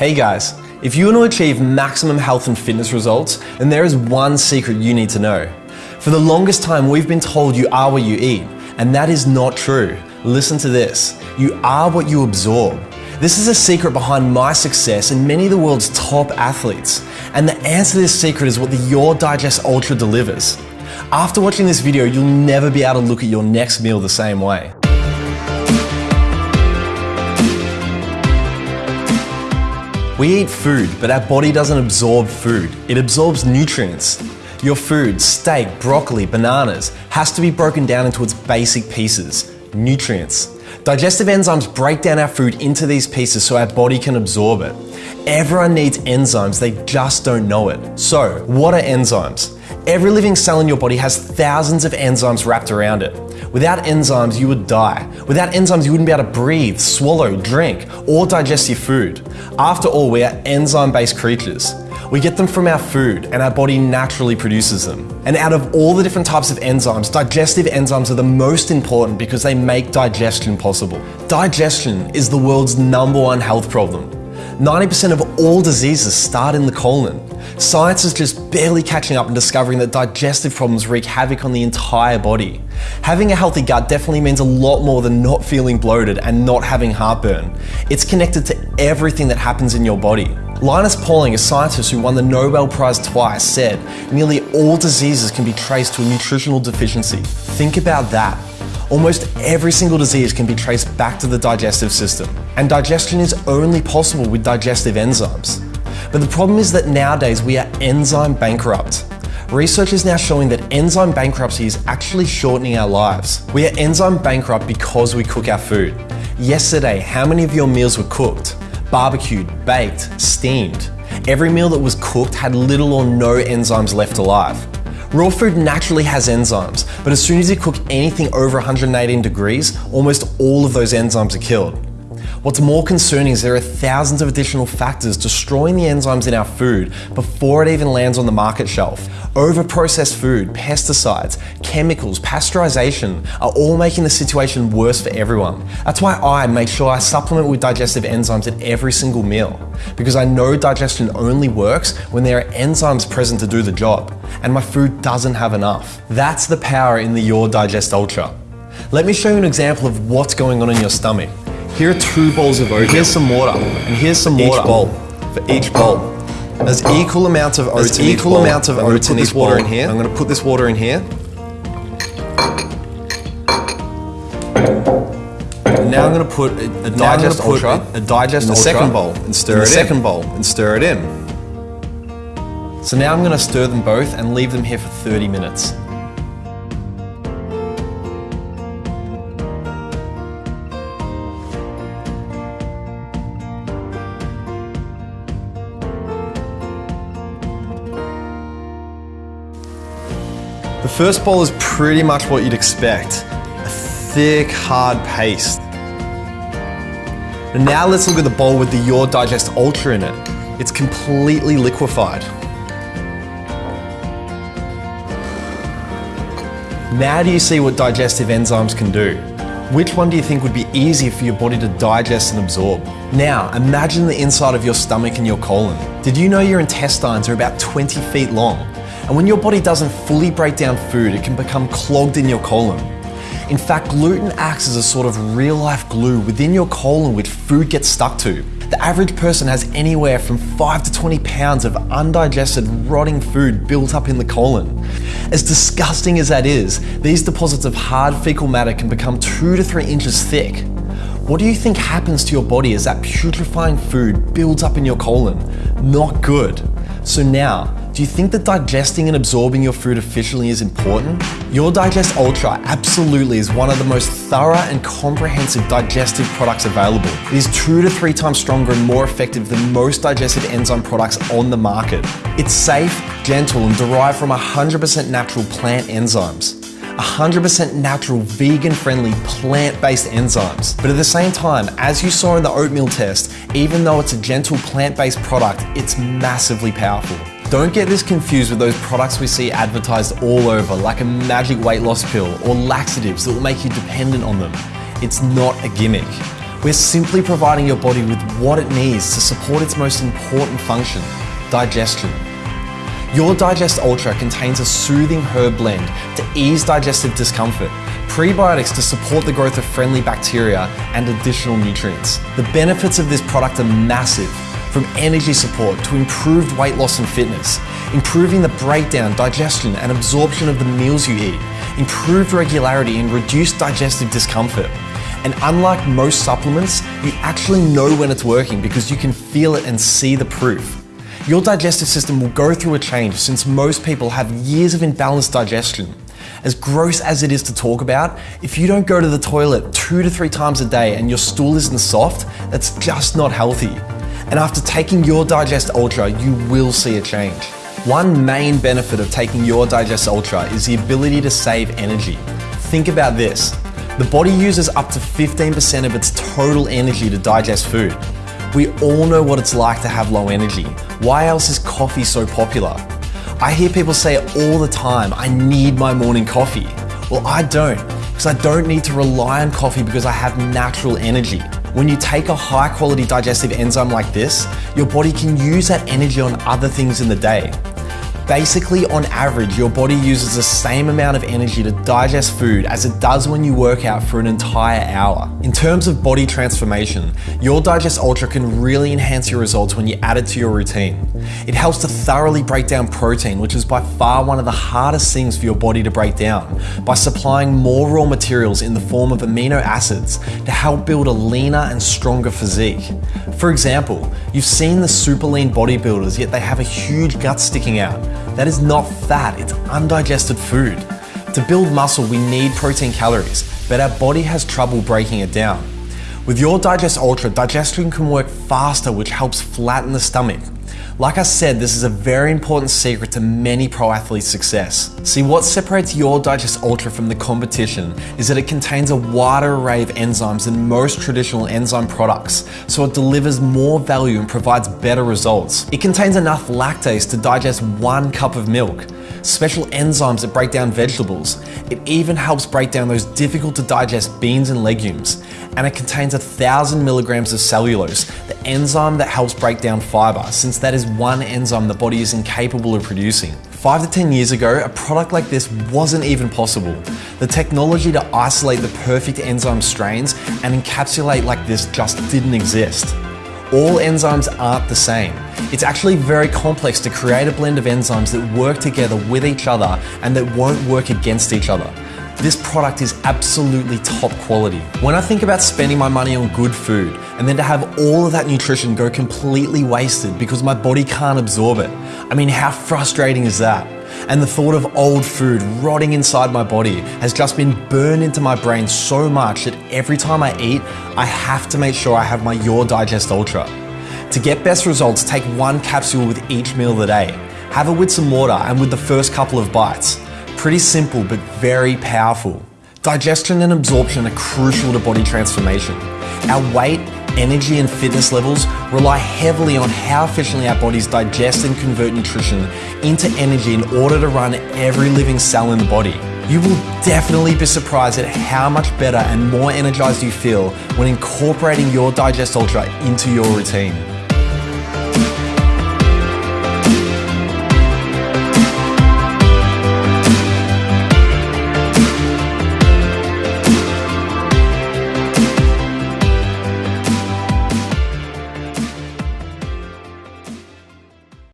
Hey guys, if you want to achieve maximum health and fitness results, then there is one secret you need to know. For the longest time, we've been told you are what you eat, and that is not true. Listen to this you are what you absorb. This is a secret behind my success and many of the world's top athletes. And the answer to this secret is what the Your Digest Ultra delivers. After watching this video, you'll never be able to look at your next meal the same way. We eat food, but our body doesn't absorb food. It absorbs nutrients. Your food, steak, broccoli, bananas, has to be broken down into its basic pieces, nutrients. Digestive enzymes break down our food into these pieces so our body can absorb it. Everyone needs enzymes, they just don't know it. So, what are enzymes? Every living cell in your body has thousands of enzymes wrapped around it. Without enzymes, you would die. Without enzymes, you wouldn't be able to breathe, swallow, drink, or digest your food. After all, we are enzyme based creatures. We get them from our food, and our body naturally produces them. And out of all the different types of enzymes, digestive enzymes are the most important because they make digestion possible. Digestion is the world's number one health problem. 90% of all diseases start in the colon. Science is just barely catching up and discovering that digestive problems wreak havoc on the entire body. Having a healthy gut definitely means a lot more than not feeling bloated and not having heartburn. It's connected to everything that happens in your body. Linus Pauling, a scientist who won the Nobel Prize twice, said nearly all diseases can be traced to a nutritional deficiency. Think about that. Almost every single disease can be traced back to the digestive system, and digestion is only possible with digestive enzymes. But the problem is that nowadays we are enzyme bankrupt. Research is now showing that enzyme bankruptcy is actually shortening our lives. We are enzyme bankrupt because we cook our food. Yesterday, how many of your meals were cooked? Barbecued, baked, steamed. Every meal that was cooked had little or no enzymes left alive. Raw food naturally has enzymes, but as soon as you cook anything over 118 degrees, almost all of those enzymes are killed. What's more concerning is there are thousands of additional factors destroying the enzymes in our food before it even lands on the market shelf. Over-processed food, pesticides, chemicals, pasteurization are all making the situation worse for everyone. That's why I make sure I supplement with digestive enzymes at every single meal, because I know digestion only works when there are enzymes present to do the job, and my food doesn't have enough. That's the power in the Your Digest Ultra. Let me show you an example of what's going on in your stomach. Here are two bowls of oatmeal. Here's some water, and here's some water. Each bowl. For each bowl. There's equal amounts of oats. There's equal amounts of oats in this water in here. I'm going to put this water in here. And now I'm going to put a, a digest ultra, a, a digest in the second bowl and stir in it the in. second bowl and stir it in. So now I'm going to stir them both and leave them here for 30 minutes. The first bowl is pretty much what you'd expect. A thick, hard paste. And now let's look at the bowl with the Your Digest Ultra in it. It's completely liquefied. Now do you see what digestive enzymes can do? Which one do you think would be easier for your body to digest and absorb? Now, imagine the inside of your stomach and your colon. Did you know your intestines are about 20 feet long? And when your body doesn't fully break down food, it can become clogged in your colon. In fact, gluten acts as a sort of real life glue within your colon which food gets stuck to. The average person has anywhere from 5 to 20 pounds of undigested, rotting food built up in the colon. As disgusting as that is, these deposits of hard fecal matter can become 2 to 3 inches thick. What do you think happens to your body as that putrefying food builds up in your colon? Not good. So now, do you think that digesting and absorbing your food efficiently is important? Your Digest Ultra absolutely is one of the most thorough and comprehensive digestive products available. It is two to three times stronger and more effective than most digestive enzyme products on the market. It's safe, gentle, and derived from 100% natural plant enzymes. 100% natural, vegan friendly, plant based enzymes. But at the same time, as you saw in the oatmeal test, even though it's a gentle plant based product, it's massively powerful. Don't get this confused with those products we see advertised all over, like a magic weight loss pill or laxatives that will make you dependent on them. It's not a gimmick. We're simply providing your body with what it needs to support its most important function, digestion. Your Digest Ultra contains a soothing herb blend to ease digestive discomfort, prebiotics to support the growth of friendly bacteria, and additional nutrients. The benefits of this product are massive, from energy support to improved weight loss and fitness, improving the breakdown, digestion, and absorption of the meals you eat, improved regularity, and reduced digestive discomfort. And unlike most supplements, you actually know when it's working because you can feel it and see the proof. Your digestive system will go through a change since most people have years of imbalanced digestion. As gross as it is to talk about, if you don't go to the toilet two to three times a day and your stool isn't soft, that's just not healthy. And after taking your Digest Ultra, you will see a change. One main benefit of taking your Digest Ultra is the ability to save energy. Think about this. The body uses up to 15% of its total energy to digest food. We all know what it's like to have low energy. Why else is coffee so popular? I hear people say all the time I need my morning coffee. Well, I don't, because I don't need to rely on coffee because I have natural energy. When you take a high quality digestive enzyme like this, your body can use that energy on other things in the day. Basically, on average, your body uses the same amount of energy to digest food as it does when you work out for an entire hour. In terms of body transformation, your Digest Ultra can really enhance your results when you add it to your routine. It helps to thoroughly break down protein, which is by far one of the hardest things for your body to break down, by supplying more raw materials in the form of amino acids to help build a leaner and stronger physique. For example, you've seen the super lean bodybuilders, yet they have a huge gut sticking out. That is not fat, it's undigested food. To build muscle, we need protein calories, but our body has trouble breaking it down. With your Digest Ultra, digestion can work faster, which helps flatten the stomach. Like I said, this is a very important secret to many pro athletes' success. See, what separates your Digest Ultra from the competition is that it contains a wider array of enzymes than most traditional enzyme products, so it delivers more value and provides better results. It contains enough lactase to digest one cup of milk, special enzymes that break down vegetables. It even helps break down those difficult to digest beans and legumes. And it contains a thousand milligrams of cellulase, the enzyme that helps break down fiber, since that is one enzyme the body is incapable of producing. Five to 10 years ago, a product like this wasn't even possible. The technology to isolate the perfect enzyme strains and encapsulate like this just didn't exist. All enzymes aren't the same. It's actually very complex to create a blend of enzymes that work together with each other and that won't work against each other. This product is absolutely top quality. When I think about spending my money on good food and then to have all of that nutrition go completely wasted because my body can't absorb it, I mean, how frustrating is that? And the thought of old food rotting inside my body has just been burned into my brain so much that every time I eat, I have to make sure I have my Your Digest Ultra. To get best results, take one capsule with each meal of the day. Have it with some water and with the first couple of bites. Pretty simple, but very powerful. Digestion and absorption are crucial to body transformation. Our weight, energy, and fitness levels rely heavily on how efficiently our bodies digest and convert nutrition into energy in order to run every living cell in the body. You will definitely be surprised at how much better and more energized you feel when incorporating your Digest Ultra into your routine.